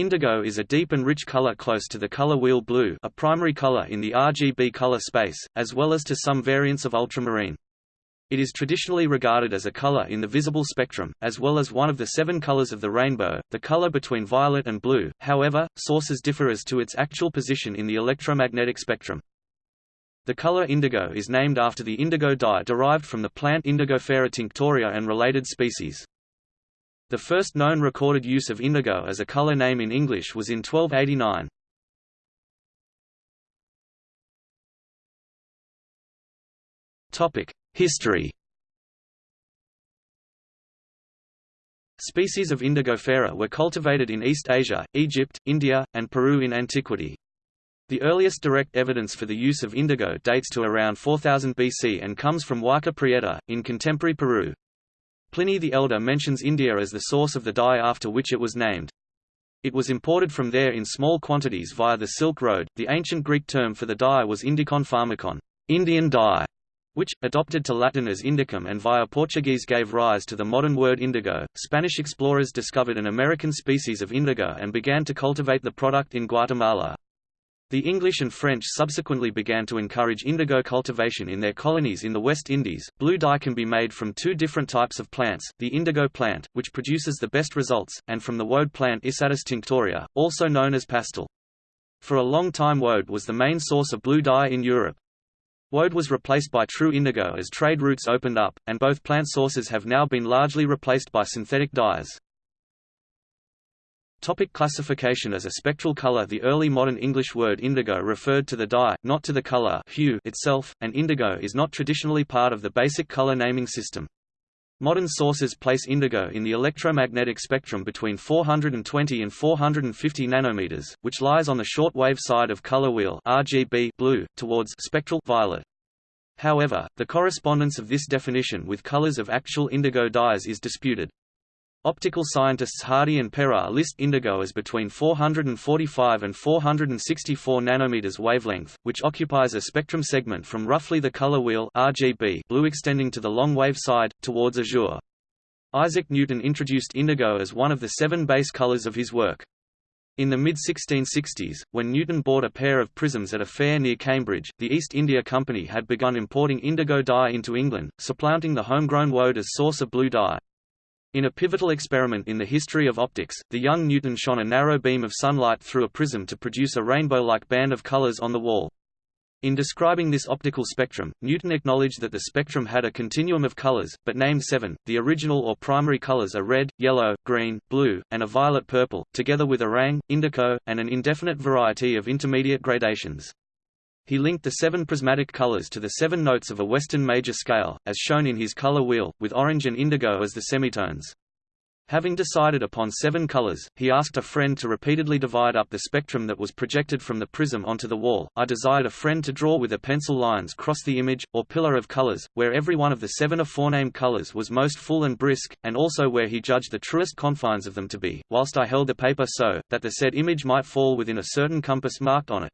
Indigo is a deep and rich color close to the color wheel blue a primary color in the RGB color space, as well as to some variants of ultramarine. It is traditionally regarded as a color in the visible spectrum, as well as one of the seven colors of the rainbow, the color between violet and blue, however, sources differ as to its actual position in the electromagnetic spectrum. The color indigo is named after the indigo dye derived from the plant Indigofera tinctoria and related species. The first known recorded use of indigo as a color name in English was in 1289. History Species of Indigofera were cultivated in East Asia, Egypt, India, and Peru in antiquity. The earliest direct evidence for the use of indigo dates to around 4000 BC and comes from Huaca Prieta, in contemporary Peru. Pliny the Elder mentions India as the source of the dye after which it was named. It was imported from there in small quantities via the Silk Road. The ancient Greek term for the dye was indicon pharmakon, Indian dye, which, adopted to Latin as indicum and via Portuguese gave rise to the modern word indigo. Spanish explorers discovered an American species of indigo and began to cultivate the product in Guatemala. The English and French subsequently began to encourage indigo cultivation in their colonies in the West Indies. Blue dye can be made from two different types of plants, the indigo plant, which produces the best results, and from the woad plant Isatis tinctoria, also known as pastel. For a long time woad was the main source of blue dye in Europe. Woad was replaced by true indigo as trade routes opened up, and both plant sources have now been largely replaced by synthetic dyes. Topic classification As a spectral color The early modern English word indigo referred to the dye, not to the color hue itself, and indigo is not traditionally part of the basic color naming system. Modern sources place indigo in the electromagnetic spectrum between 420 and 450 nanometers, which lies on the short wave side of color wheel RGB blue, towards spectral violet. However, the correspondence of this definition with colors of actual indigo dyes is disputed. Optical scientists Hardy and Perrin list indigo as between 445 and 464 nanometers wavelength, which occupies a spectrum segment from roughly the color wheel RGB blue extending to the long wave side, towards azure. Isaac Newton introduced indigo as one of the seven base colors of his work. In the mid-1660s, when Newton bought a pair of prisms at a fair near Cambridge, the East India Company had begun importing indigo dye into England, supplanting the homegrown woad as source of blue dye. In a pivotal experiment in the history of optics, the young Newton shone a narrow beam of sunlight through a prism to produce a rainbow-like band of colors on the wall. In describing this optical spectrum, Newton acknowledged that the spectrum had a continuum of colors, but named seven. The original or primary colors are red, yellow, green, blue, and a violet purple, together with orang, indigo, and an indefinite variety of intermediate gradations. He linked the seven prismatic colors to the seven notes of a Western major scale, as shown in his color wheel, with orange and indigo as the semitones. Having decided upon seven colors, he asked a friend to repeatedly divide up the spectrum that was projected from the prism onto the wall. I desired a friend to draw with a pencil lines cross the image, or pillar of colors, where every one of the seven aforenamed colors was most full and brisk, and also where he judged the truest confines of them to be, whilst I held the paper so, that the said image might fall within a certain compass marked on it.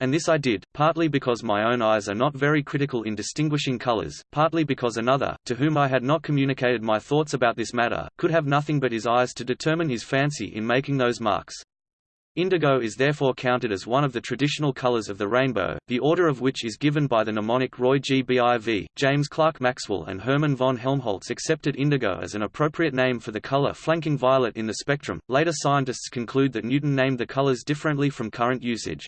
And this I did, partly because my own eyes are not very critical in distinguishing colors, partly because another, to whom I had not communicated my thoughts about this matter, could have nothing but his eyes to determine his fancy in making those marks. Indigo is therefore counted as one of the traditional colors of the rainbow, the order of which is given by the mnemonic Roy G. Biv. James Clerk Maxwell and Hermann von Helmholtz accepted indigo as an appropriate name for the color flanking violet in the spectrum. Later scientists conclude that Newton named the colors differently from current usage.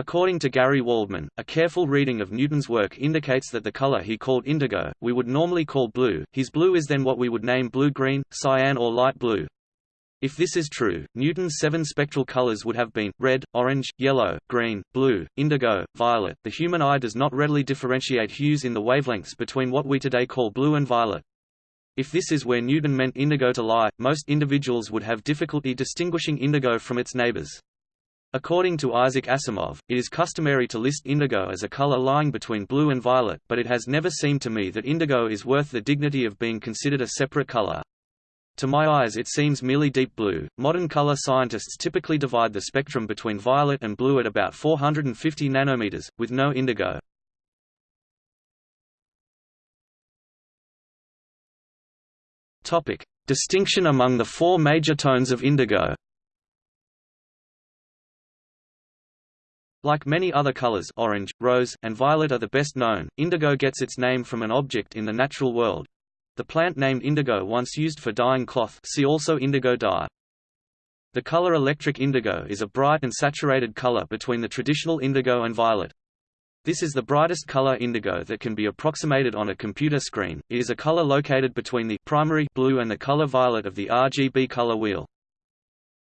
According to Gary Waldman, a careful reading of Newton's work indicates that the color he called indigo, we would normally call blue, his blue is then what we would name blue-green, cyan or light blue. If this is true, Newton's seven spectral colors would have been, red, orange, yellow, green, blue, indigo, violet. The human eye does not readily differentiate hues in the wavelengths between what we today call blue and violet. If this is where Newton meant indigo to lie, most individuals would have difficulty distinguishing indigo from its neighbors. According to Isaac Asimov, it is customary to list indigo as a color lying between blue and violet, but it has never seemed to me that indigo is worth the dignity of being considered a separate color. To my eyes it seems merely deep blue. Modern color scientists typically divide the spectrum between violet and blue at about 450 nanometers, with no indigo. Topic: Distinction among the four major tones of indigo. Like many other colors orange, rose, and violet are the best known, indigo gets its name from an object in the natural world. The plant named indigo once used for dyeing cloth see also indigo dye. The color electric indigo is a bright and saturated color between the traditional indigo and violet. This is the brightest color indigo that can be approximated on a computer screen. It is a color located between the primary blue and the color violet of the RGB color wheel.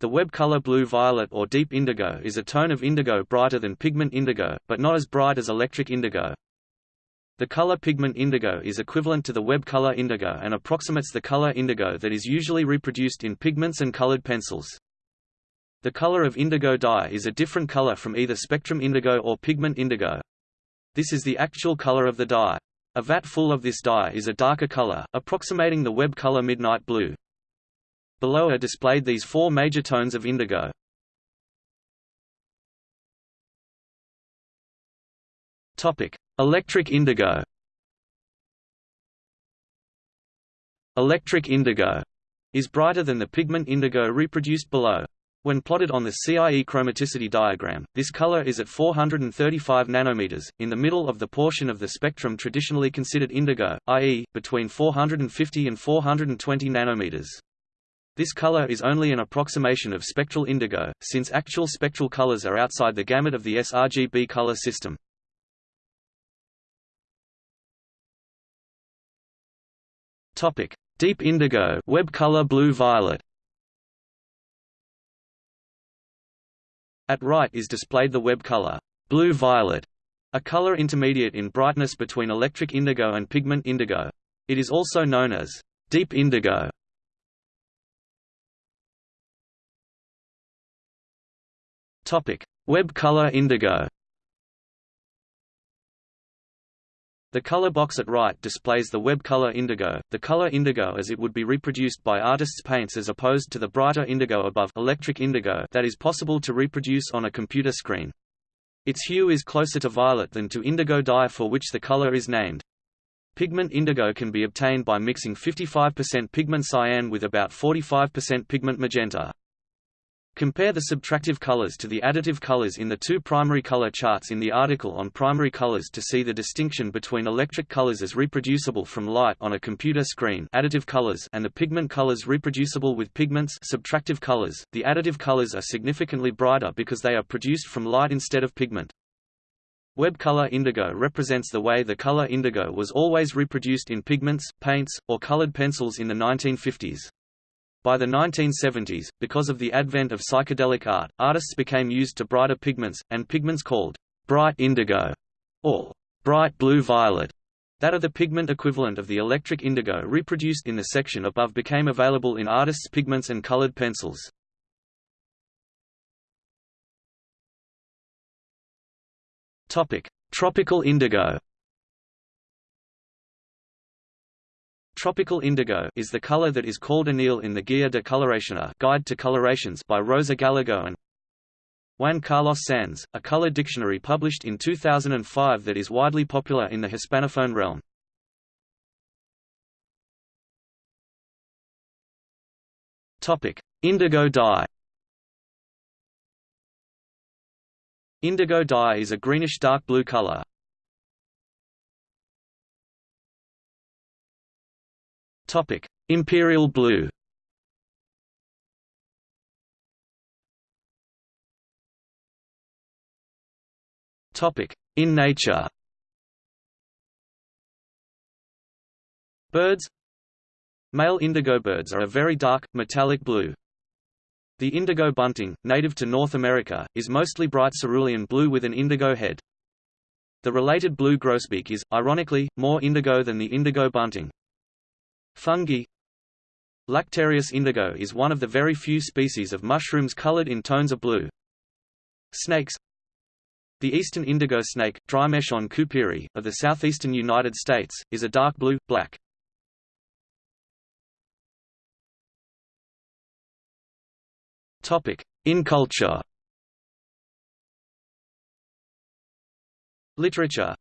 The web color blue-violet or deep indigo is a tone of indigo brighter than pigment indigo, but not as bright as electric indigo. The color pigment indigo is equivalent to the web color indigo and approximates the color indigo that is usually reproduced in pigments and colored pencils. The color of indigo dye is a different color from either spectrum indigo or pigment indigo. This is the actual color of the dye. A vat full of this dye is a darker color, approximating the web color midnight blue. Below are displayed these four major tones of indigo. Topic: Electric indigo. Electric indigo is brighter than the pigment indigo reproduced below. When plotted on the CIE chromaticity diagram, this color is at 435 nanometers, in the middle of the portion of the spectrum traditionally considered indigo, i.e., between 450 and 420 nanometers. This color is only an approximation of spectral indigo, since actual spectral colors are outside the gamut of the sRGB color system. Topic: Deep indigo, web color blue-violet. At right is displayed the web color blue-violet, a color intermediate in brightness between electric indigo and pigment indigo. It is also known as deep indigo. Web color indigo. The color box at right displays the web color indigo, the color indigo as it would be reproduced by artists' paints as opposed to the brighter indigo above electric indigo that is possible to reproduce on a computer screen. Its hue is closer to violet than to indigo dye for which the color is named. Pigment indigo can be obtained by mixing 55% pigment cyan with about 45% pigment magenta. Compare the subtractive colors to the additive colors in the two primary color charts in the article on primary colors to see the distinction between electric colors as reproducible from light on a computer screen additive colors and the pigment colors reproducible with pigments subtractive colors. The additive colors are significantly brighter because they are produced from light instead of pigment. Web color indigo represents the way the color indigo was always reproduced in pigments, paints, or colored pencils in the 1950s. By the 1970s, because of the advent of psychedelic art, artists became used to brighter pigments, and pigments called bright indigo or bright blue-violet that are the pigment equivalent of the electric indigo reproduced in the section above became available in artists' pigments and colored pencils. Tropical indigo Tropical indigo is the color that is called anil in the Guia de Coloración Guide to Colorations by Rosa Gallego and Juan Carlos Sanz, a color dictionary published in 2005 that is widely popular in the Hispanophone realm. Topic: Indigo dye. Indigo dye is a greenish dark blue color, Topic: Imperial blue. Topic: In nature. Birds Male indigo birds are a very dark, metallic blue. The indigo bunting, native to North America, is mostly bright cerulean blue with an indigo head. The related blue grosbeak is, ironically, more indigo than the indigo bunting. Fungi. Lactarius indigo is one of the very few species of mushrooms colored in tones of blue. Snakes. The eastern indigo snake, Drymarchon couperi, of the southeastern United States, is a dark blue, black. In culture. Literature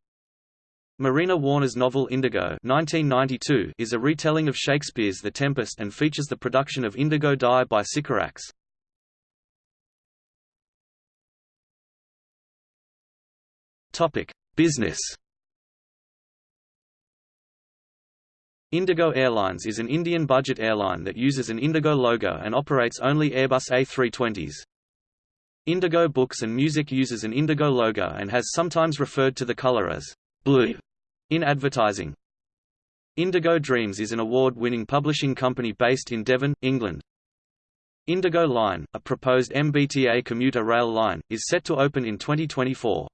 Marina Warner's novel Indigo 1992 is a retelling of Shakespeare's The Tempest and features the production of indigo dye by Sycorax. Business. Indigo Airlines is an Indian budget airline that uses an Indigo logo and operates only Airbus A320s. Indigo Books and Music uses an Indigo logo and has sometimes referred to the color as blue in advertising. Indigo Dreams is an award-winning publishing company based in Devon, England. Indigo Line, a proposed MBTA commuter rail line, is set to open in 2024.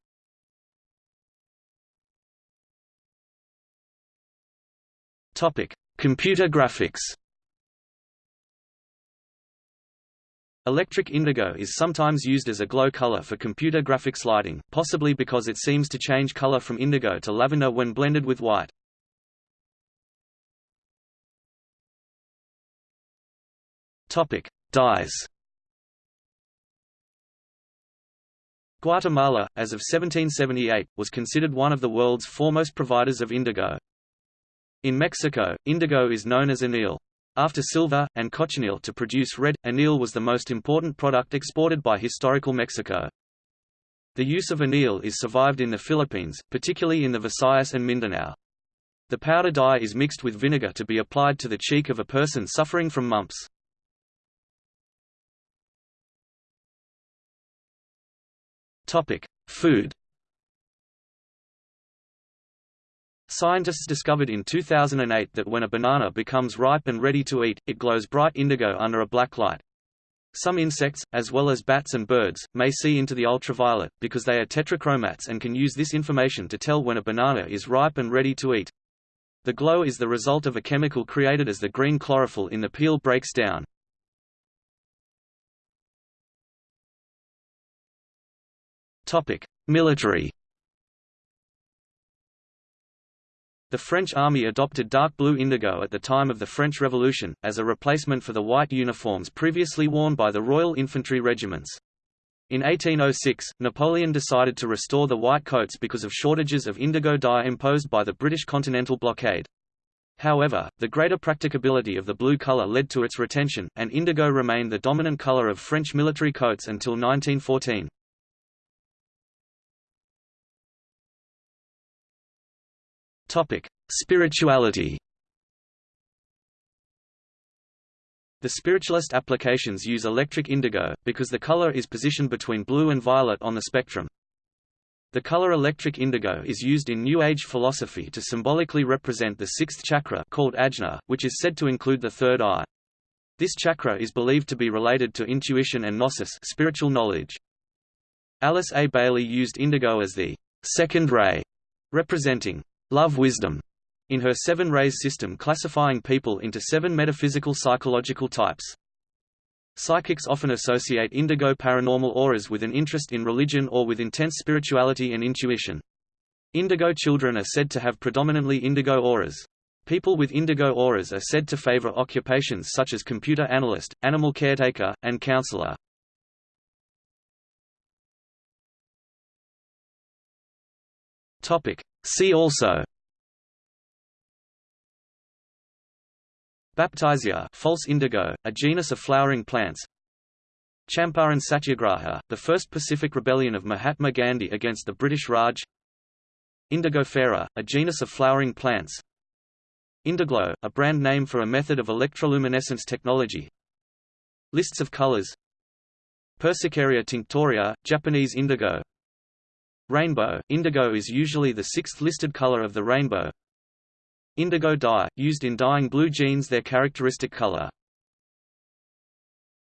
Topic: Computer graphics. Electric indigo is sometimes used as a glow color for computer graphics lighting, possibly because it seems to change color from indigo to lavender when blended with white. Topic: Dyes. Guatemala, as of 1778, was considered one of the world's foremost providers of indigo. In Mexico, indigo is known as anil. After silver, and cochineal to produce red, anil was the most important product exported by historical Mexico. The use of anil is survived in the Philippines, particularly in the Visayas and Mindanao. The powder dye is mixed with vinegar to be applied to the cheek of a person suffering from mumps. Topic: Food Scientists discovered in 2008 that when a banana becomes ripe and ready to eat, it glows bright indigo under a black light. Some insects, as well as bats and birds, may see into the ultraviolet, because they are tetrachromats and can use this information to tell when a banana is ripe and ready to eat. The glow is the result of a chemical created as the green chlorophyll in the peel breaks down. Military The French army adopted dark blue indigo at the time of the French Revolution, as a replacement for the white uniforms previously worn by the Royal Infantry regiments. In 1806, Napoleon decided to restore the white coats because of shortages of indigo dye imposed by the British continental blockade. However, the greater practicability of the blue color led to its retention, and indigo remained the dominant color of French military coats until 1914. Topic: Spirituality. The spiritualist applications use electric indigo, because the color is positioned between blue and violet on the spectrum. The color electric indigo is used in New Age philosophy to symbolically represent the sixth chakra called ajna, which is said to include the third eye. This chakra is believed to be related to intuition and gnosis spiritual knowledge. Alice A. Bailey used indigo as the second ray, representing love wisdom in her seven rays system classifying people into seven metaphysical psychological types. Psychics often associate indigo paranormal auras with an interest in religion or with intense spirituality and intuition. Indigo children are said to have predominantly indigo auras. People with indigo auras are said to favor occupations such as computer analyst, animal caretaker, and counselor. See also. Baptisia false indigo, a genus of flowering plants. Champaran Satyagraha, the first Pacific rebellion of Mahatma Gandhi against the British Raj. Indigofera, a genus of flowering plants. Indiglo, a brand name for a method of electroluminescence technology. Lists of colors. Persicaria tinctoria, Japanese indigo Rainbow – Indigo is usually the sixth listed color of the rainbow. Indigo dye – used in dyeing blue jeans their characteristic color.